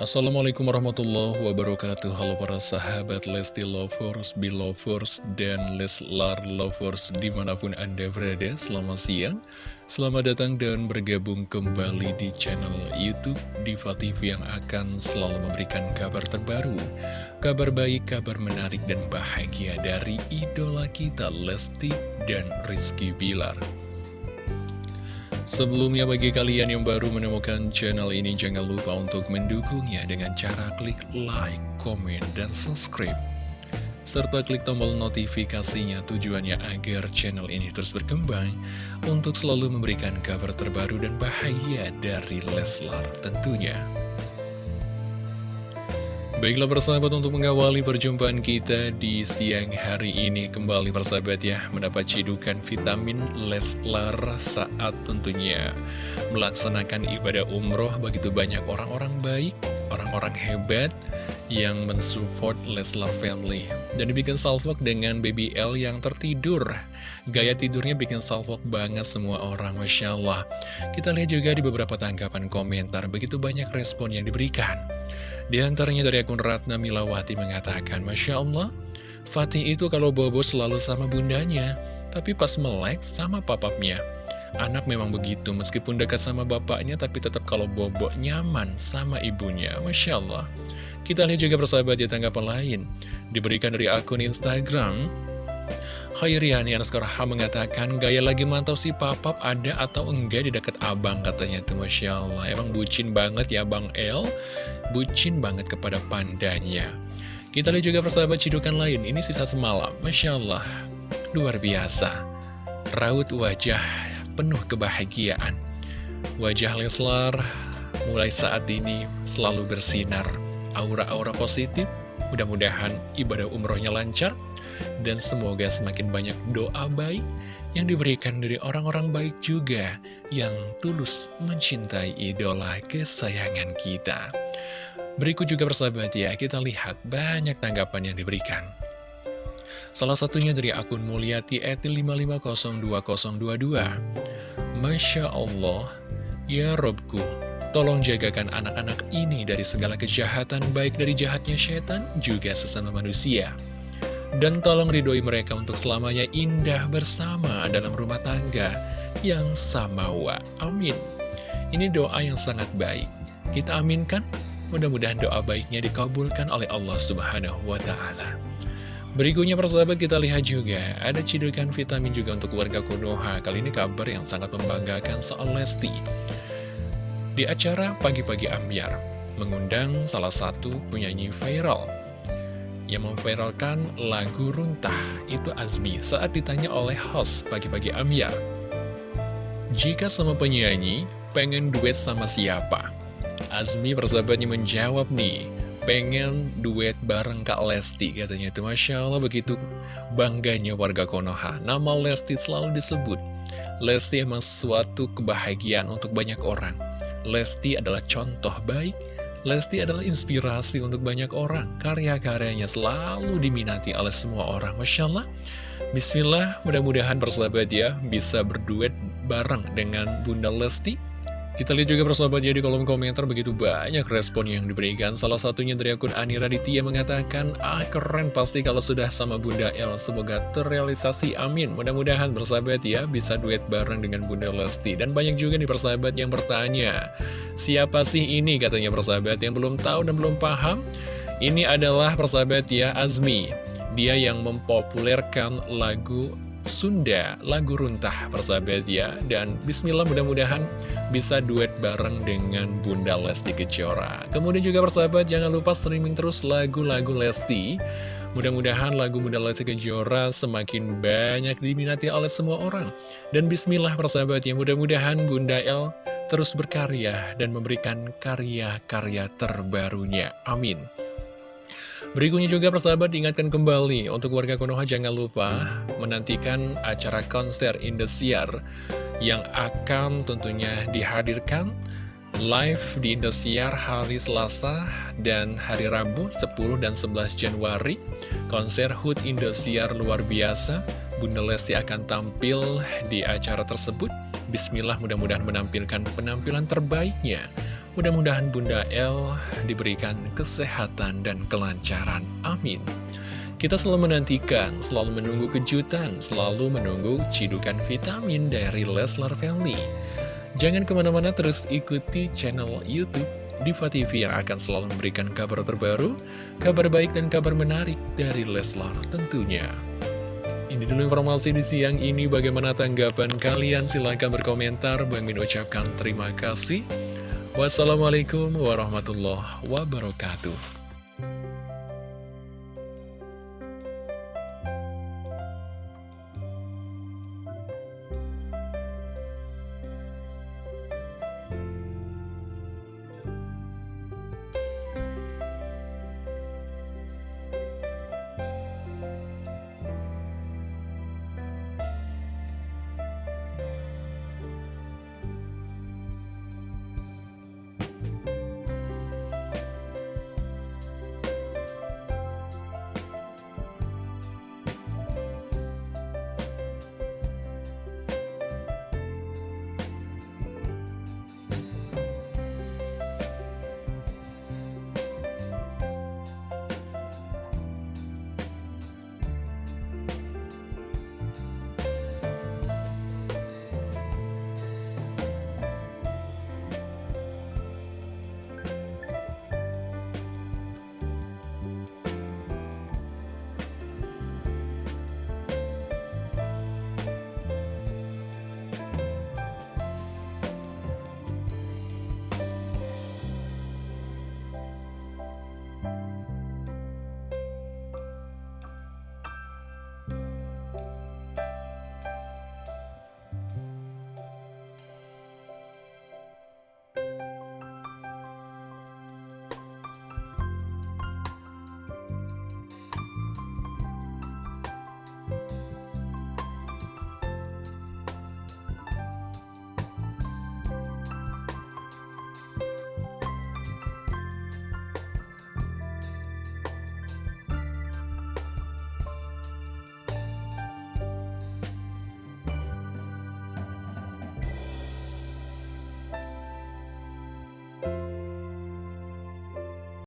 Assalamualaikum warahmatullahi wabarakatuh. Halo para sahabat Lesti Lovers, Belovers, dan Leslar Lovers di mana pun anda berada Selamat siang. Selamat datang dan bergabung kembali di channel Youtube Diva TV yang akan selalu memberikan kabar terbaru Kabar baik, kabar menarik dan bahagia dari idola kita Lesti dan Rizky Bilar Sebelumnya bagi kalian yang baru menemukan channel ini jangan lupa untuk mendukungnya dengan cara klik like, komen, dan subscribe. Serta klik tombol notifikasinya tujuannya agar channel ini terus berkembang untuk selalu memberikan kabar terbaru dan bahagia dari Leslar tentunya. Baiklah persahabat untuk mengawali perjumpaan kita di siang hari ini. Kembali persahabat ya mendapat cidukan vitamin Leslar saat tentunya melaksanakan ibadah umroh. Begitu banyak orang-orang baik, orang-orang hebat yang mensupport Leslar Family. Dan dibikin salvok dengan Baby L yang tertidur. Gaya tidurnya bikin salvok banget semua orang Masya Allah. Kita lihat juga di beberapa tanggapan komentar. Begitu banyak respon yang diberikan di antaranya dari akun Ratna Milawati mengatakan, Masya Allah, Fatih itu kalau bobo selalu sama bundanya, tapi pas melek sama papapnya. Anak memang begitu, meskipun dekat sama bapaknya, tapi tetap kalau bobo nyaman sama ibunya. Masya Allah. Kita lihat juga persahabat di tanggapan lain. Diberikan dari akun Instagram, Khairiani Anaskaraha mengatakan gaya lagi mantau si papap ada atau enggak di dekat abang katanya tuh Masya Allah. Emang bucin banget ya Bang El? Bucin banget kepada pandanya. Kita lihat juga persahabat cidukan lain. Ini sisa semalam. Masya Allah Luar biasa. Raut wajah penuh kebahagiaan. Wajah Leslar mulai saat ini selalu bersinar. Aura-aura positif. Mudah-mudahan ibadah umrohnya lancar dan semoga semakin banyak doa baik yang diberikan dari orang-orang baik juga yang tulus mencintai idola kesayangan kita. Berikut juga persahabat ya, kita lihat banyak tanggapan yang diberikan. Salah satunya dari akun Mulyati Eti 550222. Masya Allah, ya Robku, tolong jagakan anak-anak ini dari segala kejahatan baik dari jahatnya setan juga sesama manusia. Dan tolong ridhoi mereka untuk selamanya indah bersama dalam rumah tangga yang samawa. Amin. Ini doa yang sangat baik. Kita aminkan, mudah-mudahan doa baiknya dikabulkan oleh Allah Subhanahu wa Ta'ala. Berikutnya persahabat kita lihat juga Ada cidukan vitamin juga untuk warga Konoha Kali ini kabar yang sangat membanggakan soal Lesti Di acara Pagi-Pagi Ambiar Mengundang salah satu penyanyi viral yang memviralkan lagu Runtah itu Azmi saat ditanya oleh host pagi-pagi Amyar. Jika sama penyanyi, pengen duet sama siapa? Azmi persahabatnya menjawab nih, pengen duet bareng Kak Lesti katanya itu Masya Allah begitu bangganya warga Konoha. Nama Lesti selalu disebut. Lesti emang suatu kebahagiaan untuk banyak orang. Lesti adalah contoh baik Lesti adalah inspirasi untuk banyak orang. Karya-karyanya selalu diminati oleh semua orang. Masya Allah. Bismillah, mudah-mudahan persahabat ya bisa berduet bareng dengan Bunda Lesti kita lihat juga persahabat ya di kolom komentar begitu banyak respon yang diberikan Salah satunya dari akun Ani Raditya mengatakan Ah keren pasti kalau sudah sama Bunda El Semoga terrealisasi amin Mudah-mudahan persahabat ya bisa duet bareng dengan Bunda Lesti Dan banyak juga nih persahabat yang bertanya Siapa sih ini katanya persahabat yang belum tahu dan belum paham. Ini adalah persahabat ya Azmi. Dia yang mempopulerkan lagu Sunda, lagu runtah persahabat ya. Dan bismillah mudah-mudahan bisa duet bareng dengan Bunda Lesti Kejora. Kemudian juga persahabat jangan lupa streaming terus lagu-lagu Lesti. Mudah-mudahan lagu Bunda Lesti Kejora semakin banyak diminati oleh semua orang. Dan bismillah persahabat ya mudah-mudahan Bunda El terus berkarya dan memberikan karya-karya terbarunya Amin Berikutnya juga persahabat diingatkan kembali untuk warga Konoha jangan lupa menantikan acara konser Indosiar yang akan tentunya dihadirkan live di Indosiar hari Selasa dan hari Rabu 10 dan 11 Januari. Konser HUT Indosiar luar biasa. Bunda Lesti akan tampil di acara tersebut. Bismillah mudah-mudahan menampilkan penampilan terbaiknya Mudah-mudahan Bunda El diberikan kesehatan dan kelancaran. Amin. Kita selalu menantikan, selalu menunggu kejutan, selalu menunggu cidukan vitamin dari Leslar Family. Jangan ke mana-mana terus ikuti channel Youtube Diva TV yang akan selalu memberikan kabar terbaru, kabar baik dan kabar menarik dari Leslar tentunya. Ini dulu informasi di siang ini, bagaimana tanggapan kalian? Silahkan berkomentar, Bang Min ucapkan terima kasih. Wassalamualaikum warahmatullahi wabarakatuh.